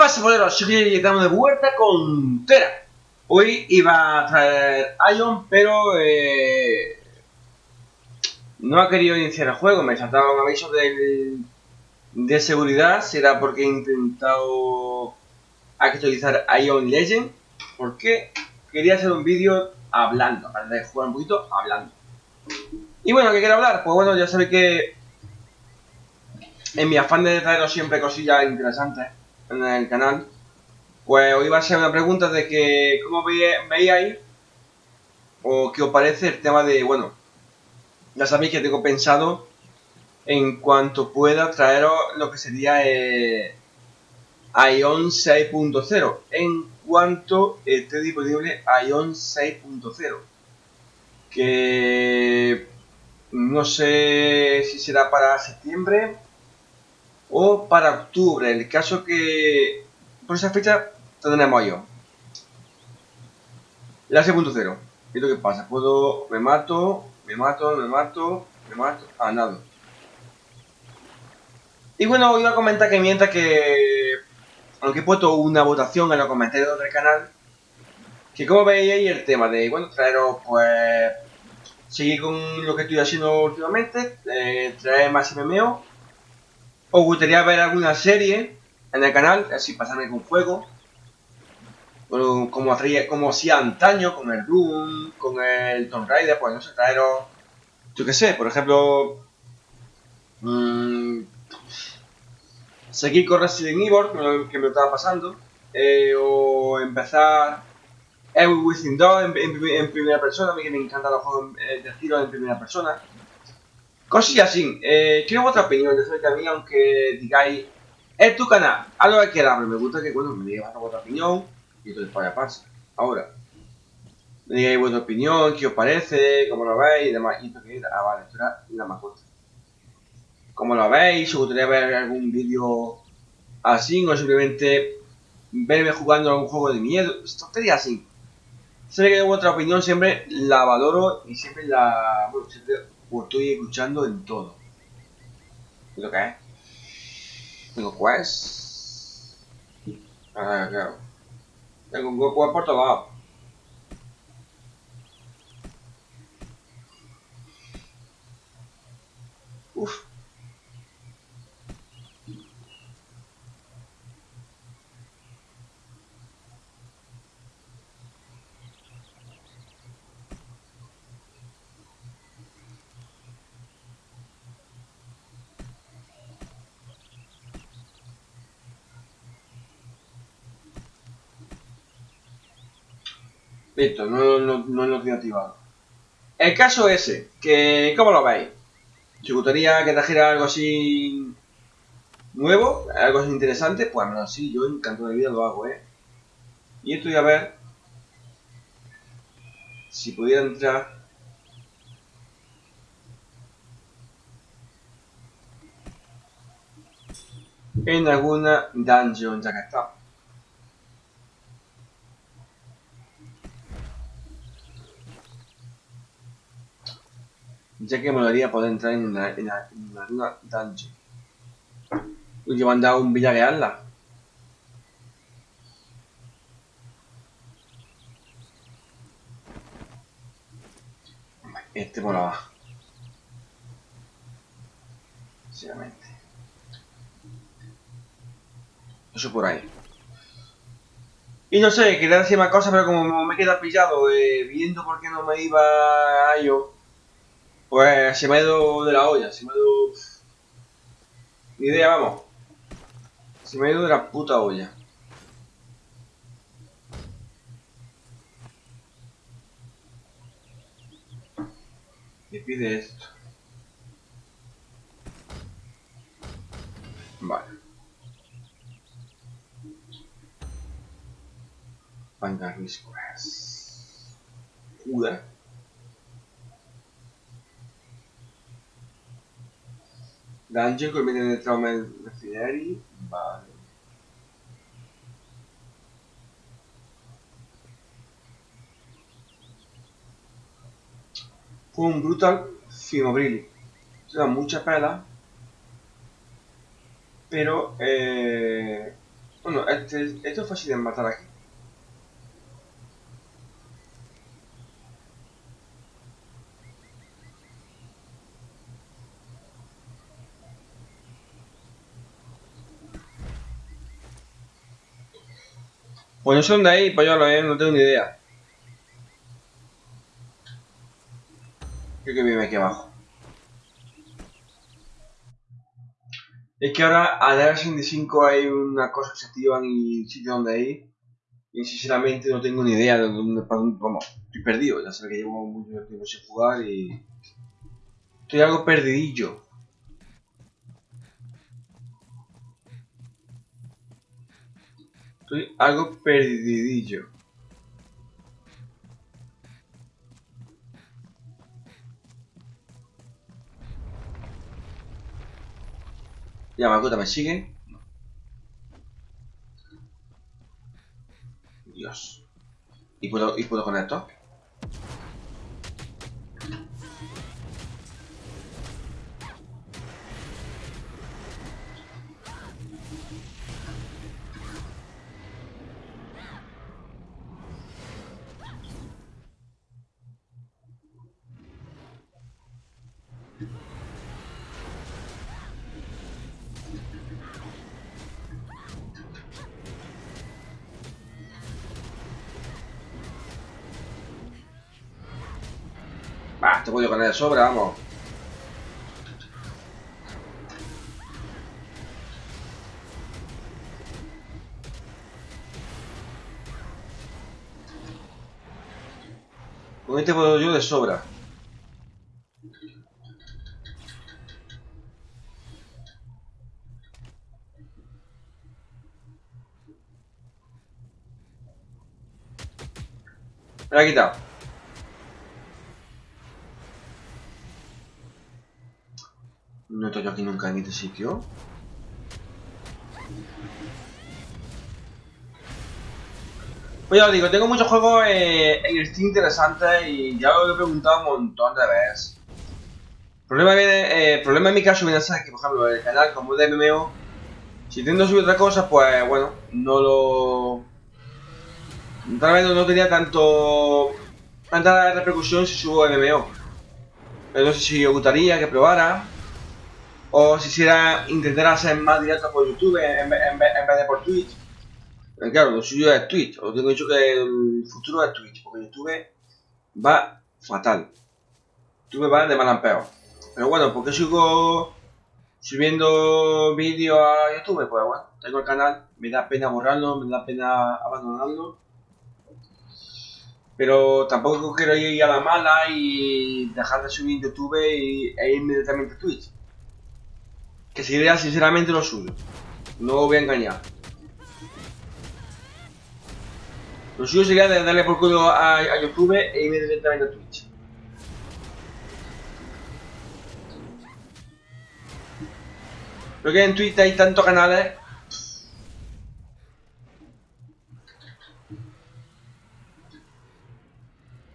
pasa, boleros? Soy que estamos de vuelta con Tera. Hoy iba a traer Ion, pero eh, no ha querido iniciar el juego. Me saltaba un aviso del, de seguridad. Será porque he intentado actualizar Ion Legend. Porque quería hacer un vídeo hablando, para de jugar un poquito hablando. Y bueno, ¿qué quiero hablar? Pues bueno, ya sabéis que en mi afán de traeros siempre cosillas interesantes en el canal, pues hoy va a ser una pregunta de que cómo veíais o qué os parece el tema de, bueno, ya sabéis que tengo pensado en cuanto pueda traeros lo que sería eh, Ion 6.0 en cuanto esté disponible Ion 6.0 que no sé si será para septiembre o para octubre. El caso que por esa fecha tendremos yo. La 6.0. ¿Qué lo que pasa? Puedo... Me mato, me mato, me mato, me mato... Ah, nada. Y bueno, iba a comentar que mientras que... Aunque he puesto una votación en los comentarios del canal, que como veis el tema de, bueno, traeros pues... Seguir con lo que estoy haciendo últimamente, eh, traer más MMO ¿Os gustaría ver alguna serie en el canal? Así pasarme con fuego. como, como hacía antaño con el Doom, con el Tomb Raider, pues no sé, traeros... Yo qué sé, por ejemplo... Mmm, seguir con Resident Evil, que me, estaba pasando. Eh, o empezar Evil Within 2 en, primera persona, a mí que me encantan los juegos eh, de tiro en primera persona. Cosillas así. Eh, quiero vuestra opinión de a mí, aunque digáis, es tu canal, a lo que quieras, pero me gusta que, bueno, me digáis vuestra opinión y entonces para pasa. Ahora, me digáis vuestra opinión, qué os parece, cómo lo veis y demás. Y ah, vale, esto era la mascota. ¿Cómo lo veis? Si os gustaría ver algún vídeo así o simplemente verme jugando a un juego de miedo, tontería así. Sé que vuestra opinión siempre la valoro y siempre la. Bueno, siempre o estoy escuchando en todo. ¿Y lo que es? Tengo quest. Ah, claro. Tengo un quest por todos lados. Uf. Listo, no, no, lo tengo activado. El caso ese, que ¿cómo lo veis? Si gustaría que trajera algo así nuevo, algo así interesante, pues bueno, sí, yo encanto de vida lo hago, ¿eh? Y esto voy a ver si pudiera entrar en alguna dungeon ya que está. Ya que me haría poder entrar en la, en la, en la dungeon. Uy, me han dado un Villarreal Este molaba. Sinceramente. Eso por ahí. Y no sé, quería decir más cosas, pero como me queda pillado eh, viendo por qué no me iba a yo pues se me ha ido de la olla, se me ha ido... Ni idea, vamos. Se me ha ido de la puta olla. ¿Qué pide esto? Vale. Vanguard Squares. Joder. Dungeon conviene nel trauma refinery. Vale. Fue un brutal Fimobrili. Se da mucha pela. Pero eh, Bueno, este, esto es fácil de matar aquí. Pues no sé dónde hay, pues yo lo eh, no tengo ni idea. Creo que vive aquí abajo. Es que ahora a la 65 hay una cosa que se activan y sitio donde ir. Y sinceramente no tengo ni idea de dónde, vamos. Estoy perdido, ya sé que llevo mucho tiempo sin jugar y. Estoy algo perdidillo. Estoy algo perdidillo. Ya, Makuta, ¿me sigue? Dios. ¿Y puedo, ¿Y puedo con esto? De sobra, vamos. Con este puedo yo de sobra. Me la he quitado. Yo aquí nunca en este sitio. Pues ya os digo, tengo muchos juegos eh, en Steam interesantes y ya lo he preguntado un montón de veces. El problema, viene, eh, problema en mi caso viene a ser que, por ejemplo, el canal como de MMO, si intento subir otra cosa, pues bueno, no lo... Tal vez no tenía tanto... tanta repercusión si subo MMO. No sé si os gustaría que probara. O si quisiera intentar hacer más directo por YouTube en, en, en vez de por Twitch. Pero claro, lo suyo es Twitch. Os tengo dicho que el futuro es Twitch. Porque YouTube va fatal. YouTube va de mal en peor. Pero bueno, ¿por qué sigo subiendo vídeos a YouTube? Pues bueno, tengo el canal. Me da pena borrarlo, me da pena abandonarlo. Pero tampoco quiero ir a la mala y dejar de subir YouTube e irme directamente a Twitch que sería sinceramente lo suyo. No voy a engañar. Lo suyo sería darle por culo a, a, YouTube e irme directamente a Twitch. Creo que en Twitch hay tantos canales.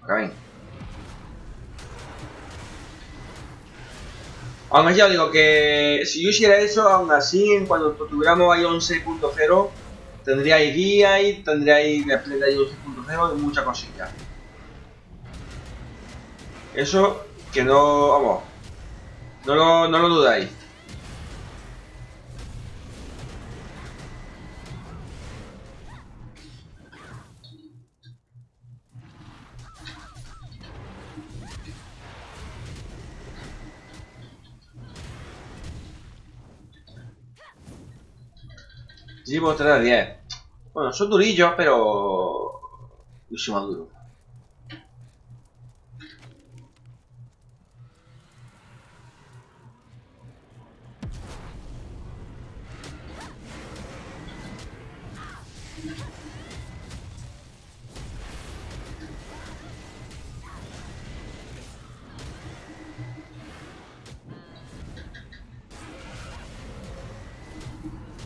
Acá ven. Aún así, os digo que si yo hiciera eso, aún así, en cuando tuviéramos ahí 11.0, tendríais guía y tendríais la plena de 11.0 y muchas cosillas. Eso que no, vamos, no lo, no lo dudáis. Llevo 3 de 10. Bueno, son durillos, pero... Yo soy más duro.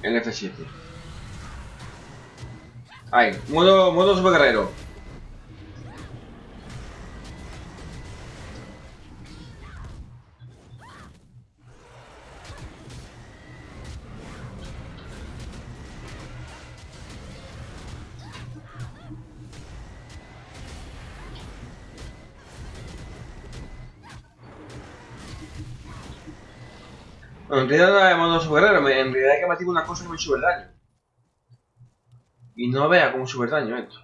El F7. Ahí, modo, modo super guerrero. Bueno, en realidad no era de modo super guerrero, en realidad hay que matar una cosa que me sube el daño. Y no vea cómo sube el daño esto.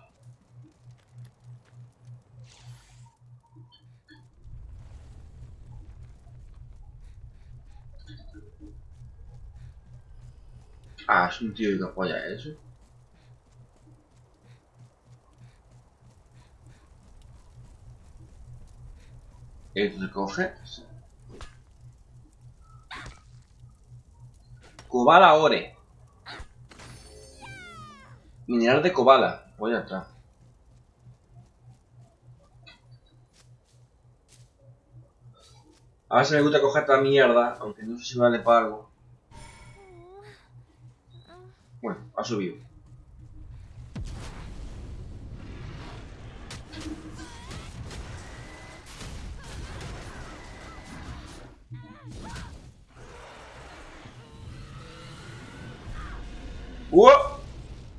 Ah, es un tío que apoya eso. Esto coge. Cobala Ore. Mineral de Cobala. Voy atrás. A ver si me gusta coger esta mierda, aunque no sé si vale para algo. Bueno, ha subido.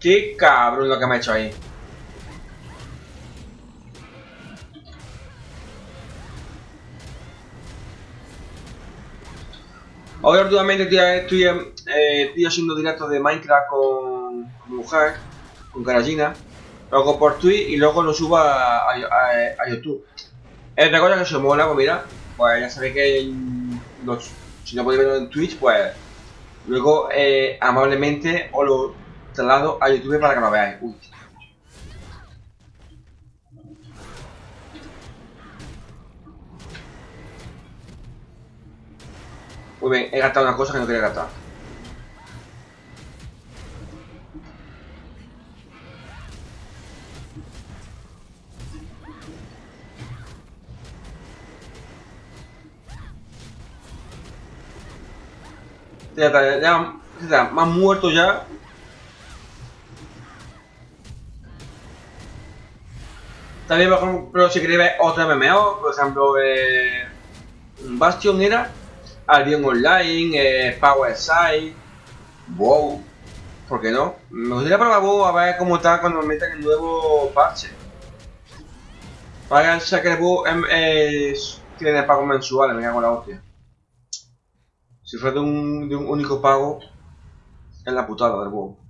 ¡Qué cabrón lo que me ha hecho ahí! Ahora últimamente eh, estoy haciendo directos de Minecraft con, con mujer, con Caragina. Lo hago por Twitch y luego lo subo a, a, a- a YouTube. Es otra cosa que se mola, pues mira, pues ya sabéis que si no podéis verlo en Twitch, pues luego eh, amablemente os lo traslado a YouTube para que lo veáis. Uy. Muy bien, he gastado una cosa que no quería gastar. Ya está, ya, ya, han muerto ya. También, por ejemplo, si queréis ver otro MMO, por ejemplo, eh, Bastion era, Albion Online, eh, Power Side, WoW, ¿por qué no? Me gustaría probar WoW a ver cómo está cuando me metan el nuevo parche. Para que el WoW em, tiene pagos mensuales, me cago en la hostia. Si fuera de un, de un único pago, es la putada del WoW.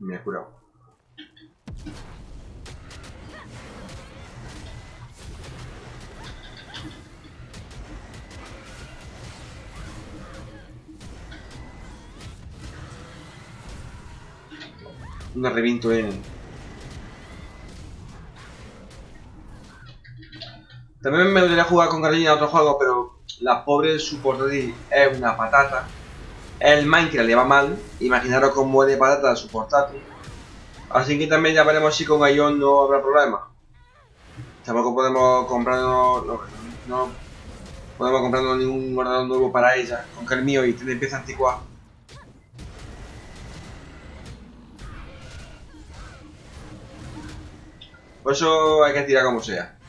Me he curado. Un reviento en. También me gustaría jugar con Carolina a otro juego, pero la pobre su portátil es una patata. El Minecraft le va mal, imaginaros cómo es de patata su portátil. Así que también ya veremos si con Ion no habrá problema. Tampoco podemos comprarnos. No, no podemos comprarnos ningún ordenador nuevo para ella, con que el mío y tiene piezas anticuadas. Por eso hay que tirar como sea.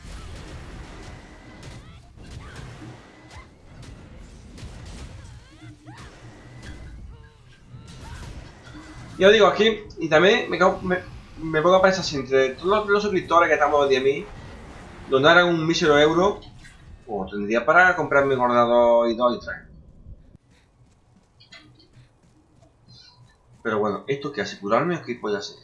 Yo digo aquí, y también me, cago- me, pongo a pensar si entre todos los, suscriptores que estamos de mí donaran un mísero euro, pues tendría para comprarme un ordenador y dos y tres. Pero bueno, ¿esto qué hace? ¿Curarme o qué puede hacer?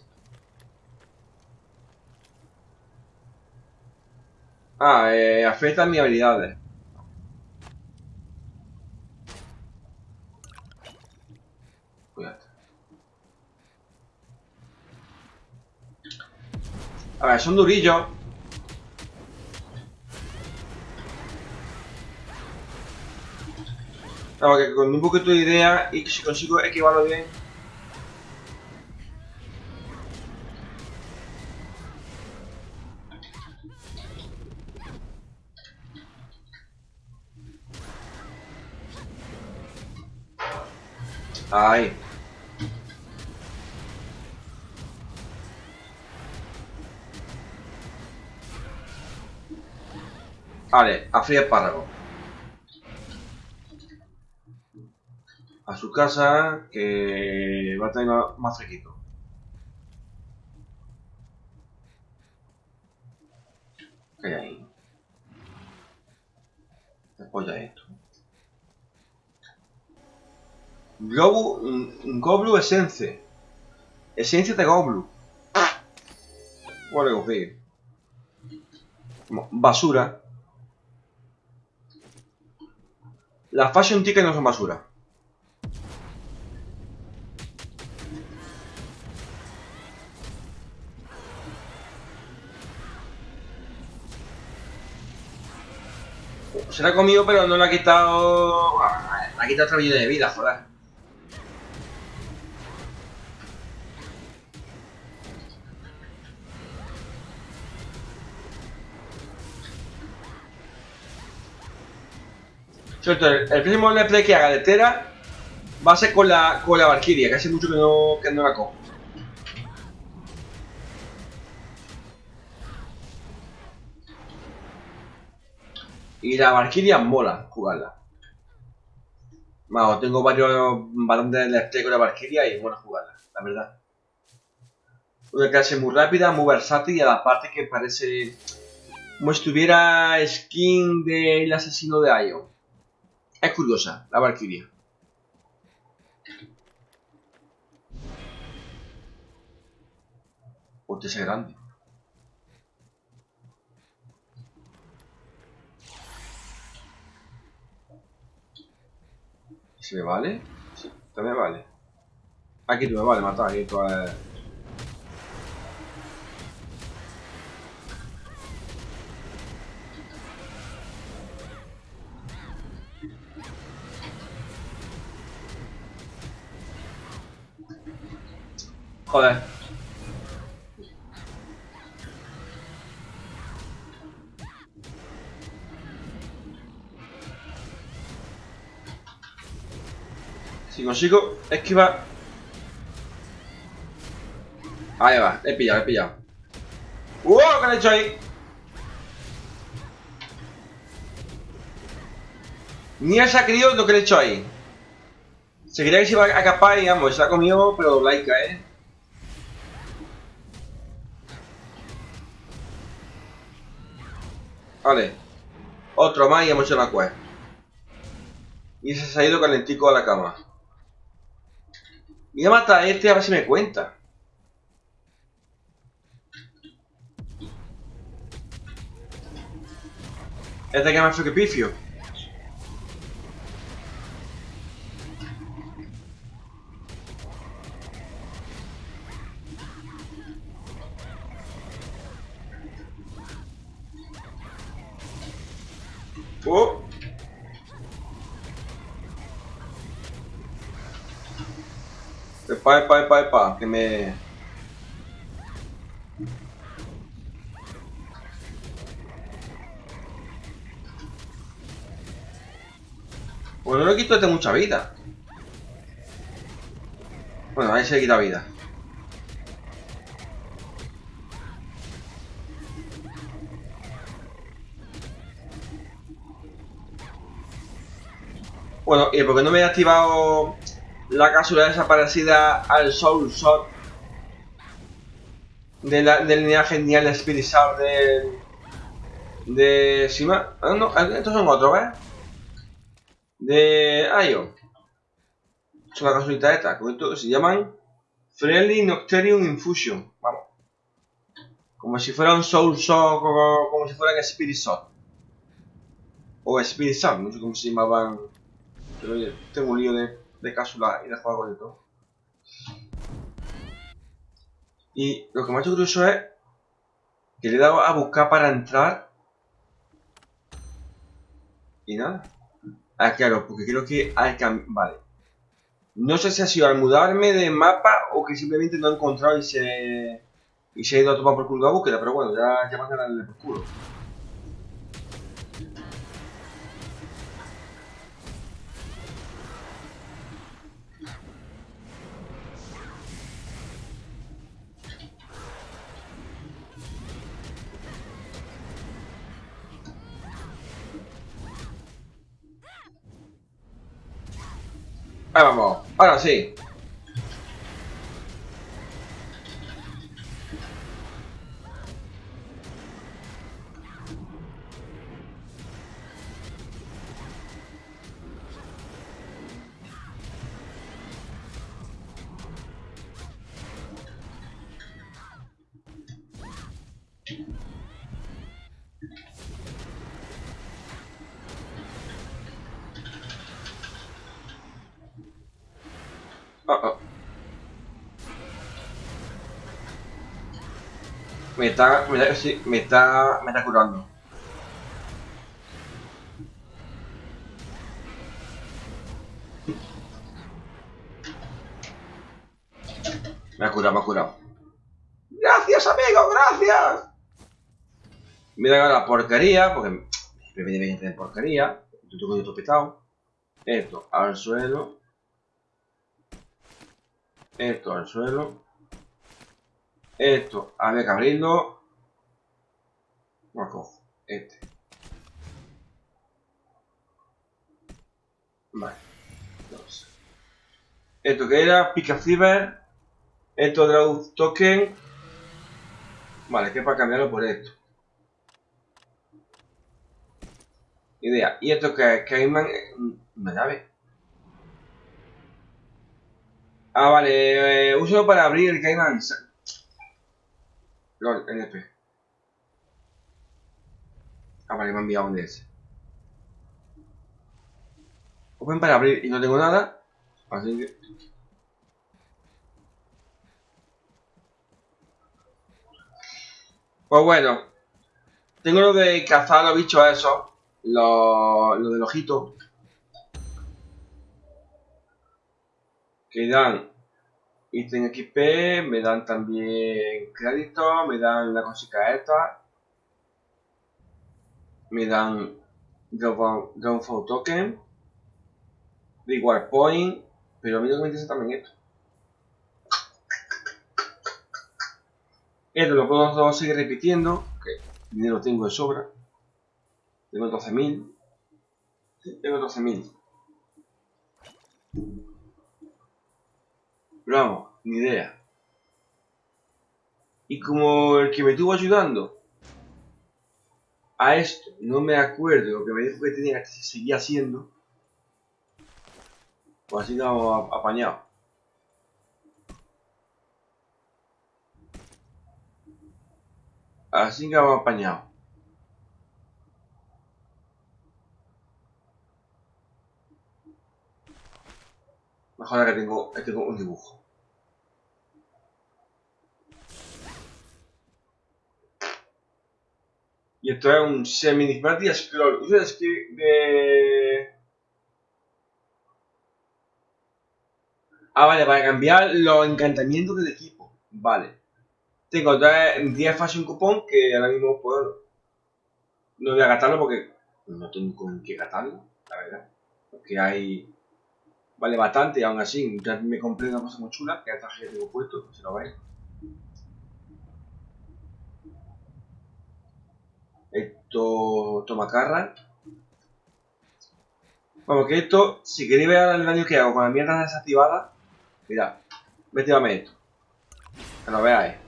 Ah, eh, afecta mis habilidades. A ver, son durillos. Claro, que con un poquito de idea y que si consigo equivarlo bien. Ahí. Vale, a fría espárrago. A su casa, que va a tener más fresquito. ¿Qué hay ahí? ¿Qué polla es esto? Globu, Goblu Essence. Esencia de Goblu. What que Basura. Las Fashion Tickets no son basura. Se la ha comido, pero no le ha quitado... Le ha quitado otra vida de vida, joder. El, próximo play que haga de Tera va a ser con la, con la Valkyria, que hace mucho que no, que no la cojo. Y la Valkyria mola jugarla. Vamos, tengo varios balones de play con la Valkyria y es buena jugarla, la verdad. Una clase muy rápida, muy versátil y a la parte que parece como si estuviera skin del asesino de Ion. Es curiosa, la Valkyria. Hostia, ese grande. ¿Se me vale? Sí, también vale. Aquí tú me vale matar, aquí tú es... Joder. Si consigo esquivar... Ahí va, he pillado, he pillado. ¡Uh! ¿Qué le he hecho ahí? Ni ha sacrido lo que le he hecho ahí. Se quería que se iba a escapar y vamos, se ha comido, pero laica, ¿eh? Vale. Otro más y hemos hecho la quest. Y se ha ido calentico a la cama. Voy a matar a este a ver si me cuenta. Este que más que pifio. Oh. Epa, epa, epa, epa, que me... Bueno, no le quito este mucha vida. Bueno, ahí se quita vida. Bueno, y porque no me he activado la cápsula desaparecida al Soul Shot de la, del linaje genial Spirit Shard de. de. Sima. Ah, no, estos son otros, ¿ves? De. Ayo. Es una casualidad esta. Se llaman Friendly Nocterium Infusion. Vamos. Como si fuera un Soul Shot, como, como si fuera un Spirit Shot. O Spirit Shot, no sé cómo se llamaban pero oye, tengo un lío de, de cápsula y de juego de todo. Y lo que me ha hecho curioso es que le he dado a buscar para entrar. Y nada. Ah, claro, porque creo que que... Vale. No sé si ha sido al mudarme de mapa o que simplemente no he encontrado y se... Y se ha ido a tomar por culo la búsqueda, pero bueno, ya, ya le por culo. Ahora sí. Me está, me está, me está, me está curando. Me ha curado, me ha curado. ¡Gracias, amigo! ¡Gracias! Mira la porquería, porque me viene bien porquería. Yo tengo esto petado. Esto al suelo. Esto al suelo. Esto había que abrirlo. Lo cojo. Este. Vale. Dos. Esto que era Pica Ciber. Esto Draw Token. Vale, que para cambiarlo por esto. Idea. Y esto que es Cayman. Una llave. Ah, vale. Eh, uso para abrir el Cayman. LOL, NP. Ah, vale, me ha enviado un DS. Open para abrir y no tengo nada. Así que... Pues bueno. Tengo lo de cazar a los bichos esos. Lo, lo del ojito. Que dan ítem XP, me dan también crédito, me dan la cosita esta. Me dan Downfall Token. Reward Point. Pero a mí no me interesa también esto. Esto lo puedo seguir repitiendo. Que dinero tengo de sobra. Tengo 12.000. tengo 12.000. Pero vamos, ni idea. Y como el que me estuvo ayudando a esto, no me acuerdo lo que me dijo que tenía que seguir haciendo, pues así estamos apañados. Así que vamos apañados. Mejor que tengo, tengo un dibujo. Y esto es un semi-disparate scroll. Usa el de... Ah, vale, para cambiar los encantamientos del equipo. Vale. Tengo 10 fases un cupón que ahora mismo puedo... No voy a gastarlo porque no tengo con qué gastarlo, la verdad. Porque hay... Vale bastante aún así ya me compré una cosa muy chula que hasta que tengo puesto, si lo veis. Esto toma carra. Vamos, que esto, si queréis ver el daño que hago con la mierda desactivada, mirad, métame esto. Que lo veáis.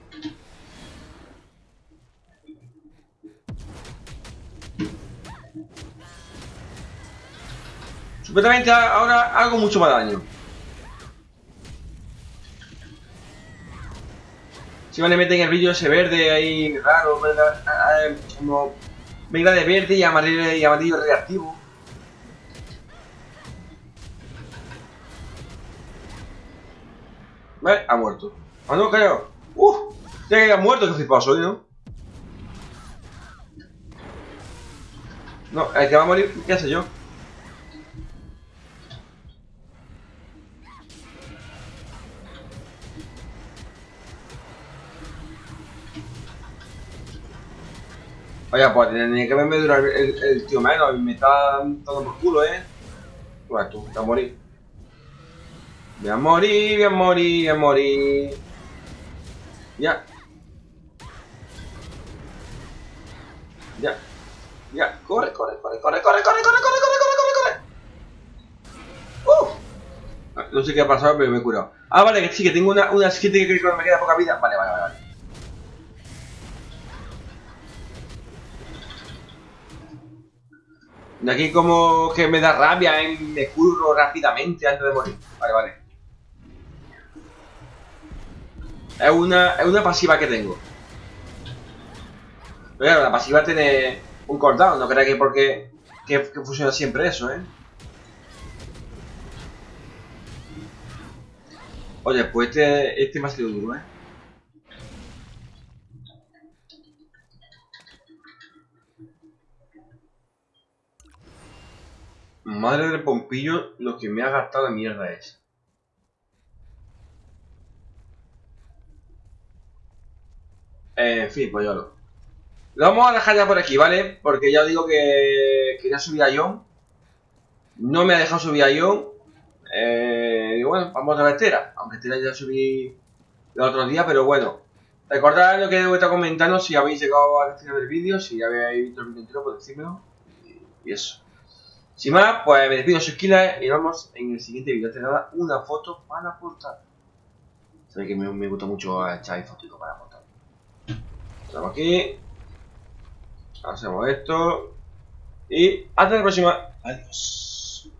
Supuestamente ahora hago mucho más daño. Si me meten el brillo ese verde ahí raro, como venga de verde y amarillo, y amarillo reactivo. Vale, ha muerto. Ah, no, creo. Uf, ya que ha muerto, flipado soy, ¿no? No, el que va a morir, ¿qué hace yo? Oye, pues tenía que verme durar el, el, tío menos, me está dando por culo, eh. Pues tú, voy a morir. Voy a morir, voy a morir, voy a morir. Ya. Ya. Ya. Corre, corre, corre, corre, corre, corre, corre, corre, corre, corre, corre. Uh. No sé qué ha pasado, pero me he curado. Ah, vale, que sí, que tengo una, una skin que creo que me queda poca vida. Vale, vale, vale. vale. Aquí como que me da rabia, ¿eh? me curro rápidamente antes de morir. Vale, vale. Es una, es una pasiva que tengo. Pero claro, la pasiva tiene un cooldown, no creáis que porque que, que funciona siempre eso, ¿eh? Oye, pues este, este me ha sido duro, ¿eh? Madre del pompillo, lo que me ha gastado la mierda es. En fin, pues yo lo. Lo vamos a dejar ya por aquí, ¿vale? Porque ya digo que quería subir a John. No me ha dejado subir a John. Eh, y bueno, vamos a la Estera. Aunque Estera ya subí el otro día, pero bueno. Recordad lo que he estado comentando si habéis llegado al final del vídeo, si habéis visto el vídeo entero, pues decírmelo. Y eso. Sin más, pues me despido, soy Kila y nos vemos en el siguiente vídeo. Te nada, una foto para aportar. Sabéis que me, me gusta mucho echar fotos para aportar. Estamos aquí. Hacemos esto. Y hasta la próxima. Adiós.